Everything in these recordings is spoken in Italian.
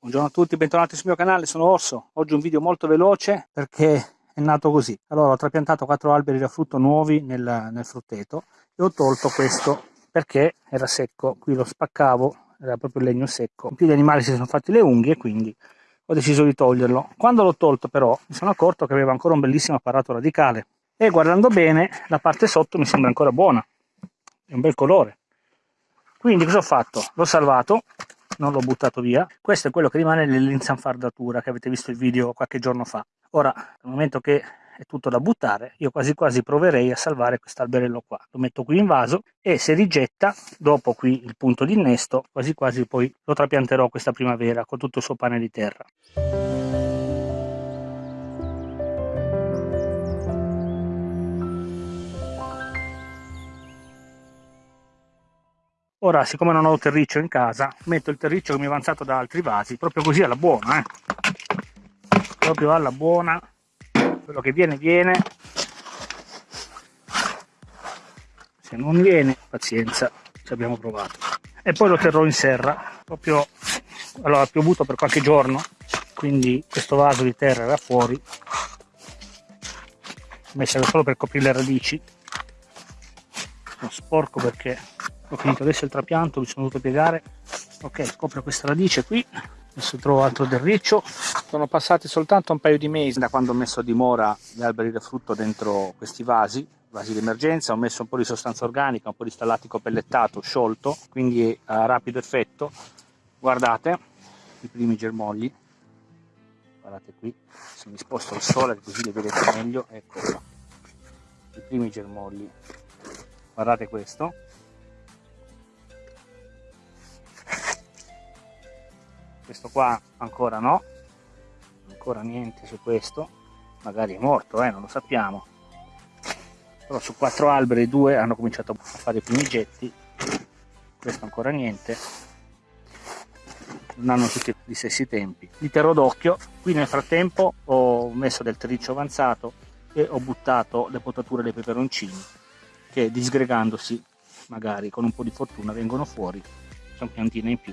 Buongiorno a tutti, bentornati sul mio canale, sono Orso. Oggi un video molto veloce perché è nato così. Allora ho trapiantato quattro alberi da frutto nuovi nel, nel frutteto e ho tolto questo perché era secco. Qui lo spaccavo, era proprio legno secco. In più gli animali si sono fatti le unghie quindi ho deciso di toglierlo. Quando l'ho tolto però mi sono accorto che aveva ancora un bellissimo apparato radicale e guardando bene la parte sotto mi sembra ancora buona. È un bel colore. Quindi cosa ho fatto? L'ho salvato non l'ho buttato via. Questo è quello che rimane nell'insanfardatura che avete visto il video qualche giorno fa. Ora, dal momento che è tutto da buttare, io quasi quasi proverei a salvare quest'alberello qua. Lo metto qui in vaso e se rigetta, dopo qui il punto di innesto, quasi quasi poi lo trapianterò questa primavera con tutto il suo pane di terra. Ora, siccome non ho terriccio in casa, metto il terriccio che mi è avanzato da altri vasi, proprio così alla buona, eh. Proprio alla buona. Quello che viene, viene. Se non viene, pazienza, ci abbiamo provato. E poi lo terrò in serra, proprio... Allora, ha piovuto per qualche giorno, quindi questo vaso di terra era fuori. Ho messo solo per coprire le radici. Sono sporco perché ho finito adesso il trapianto mi sono dovuto piegare. Ok copro questa radice qui. Adesso trovo altro del riccio. Sono passati soltanto un paio di mesi da quando ho messo a dimora gli alberi da frutto dentro questi vasi vasi di emergenza ho messo un po' di sostanza organica un po' di stallatico pellettato sciolto quindi a rapido effetto. Guardate i primi germogli. Guardate qui se mi sposto il sole così li vedete meglio. Ecco i primi germogli. Guardate questo questo qua ancora no. Ancora niente su questo. Magari è morto eh, non lo sappiamo. Però su quattro alberi due hanno cominciato a fare i primi getti. Questo ancora niente. Non hanno tutti gli stessi tempi. Li terrò d'occhio. Qui nel frattempo ho messo del terriccio avanzato e ho buttato le potature dei peperoncini che disgregandosi magari con un po' di fortuna vengono fuori. Sono piantine in più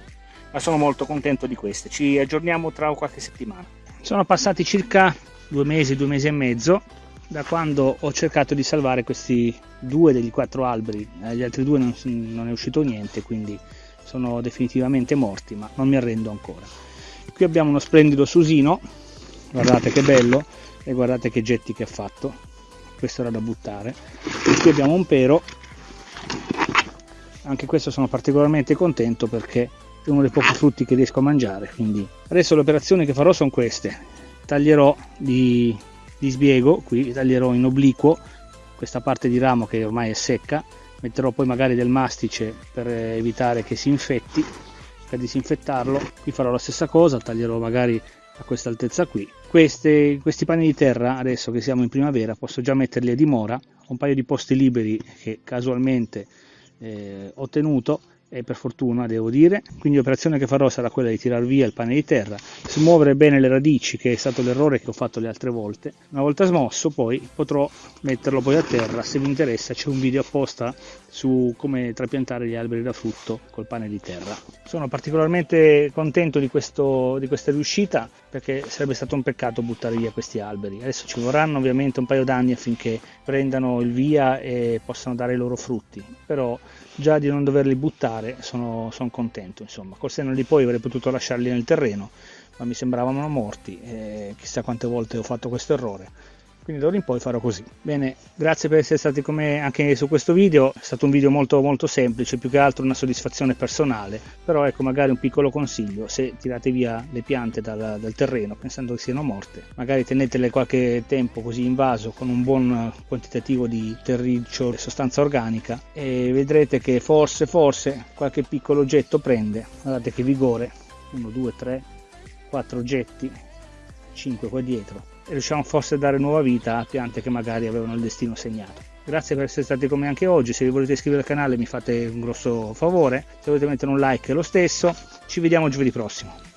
ma sono molto contento di queste. Ci aggiorniamo tra qualche settimana. Sono passati circa due mesi, due mesi e mezzo da quando ho cercato di salvare questi due degli quattro alberi, agli altri due non, non è uscito niente, quindi sono definitivamente morti, ma non mi arrendo ancora. Qui abbiamo uno splendido susino, guardate che bello, e guardate che getti che ha fatto, questo era da buttare. Qui abbiamo un pero, anche questo sono particolarmente contento perché è uno dei pochi frutti che riesco a mangiare quindi adesso le operazioni che farò sono queste. Taglierò di, di sbiego qui taglierò in obliquo questa parte di ramo che ormai è secca. Metterò poi magari del mastice per evitare che si infetti per disinfettarlo. Qui farò la stessa cosa taglierò magari a questa altezza qui. Queste, questi pani di terra adesso che siamo in primavera posso già metterli a dimora. Ho un paio di posti liberi che casualmente eh, ho tenuto e per fortuna devo dire. Quindi l'operazione che farò sarà quella di tirar via il pane di terra smuovere bene le radici che è stato l'errore che ho fatto le altre volte. Una volta smosso poi potrò metterlo poi a terra se vi interessa c'è un video apposta su come trapiantare gli alberi da frutto col pane di terra. Sono particolarmente contento di, questo, di questa riuscita perché sarebbe stato un peccato buttare via questi alberi. Adesso ci vorranno ovviamente un paio d'anni affinché prendano il via e possano dare i loro frutti però già di non doverli buttare sono, sono contento insomma. Col senno di poi avrei potuto lasciarli nel terreno ma mi sembravano morti chissà quante volte ho fatto questo errore quindi d'ora in poi farò così. Bene grazie per essere stati con me anche su questo video. È stato un video molto molto semplice più che altro una soddisfazione personale. Però ecco magari un piccolo consiglio. Se tirate via le piante dal, dal terreno pensando che siano morte magari tenetele qualche tempo così in vaso con un buon quantitativo di terriccio e sostanza organica e vedrete che forse forse qualche piccolo oggetto prende. Guardate che vigore. 1 2 3 4 oggetti 5 qua dietro e riusciamo forse a dare nuova vita a piante che magari avevano il destino segnato. Grazie per essere stati con me anche oggi, se vi volete iscrivere al canale mi fate un grosso favore, se volete mettere un like lo stesso, ci vediamo giovedì prossimo.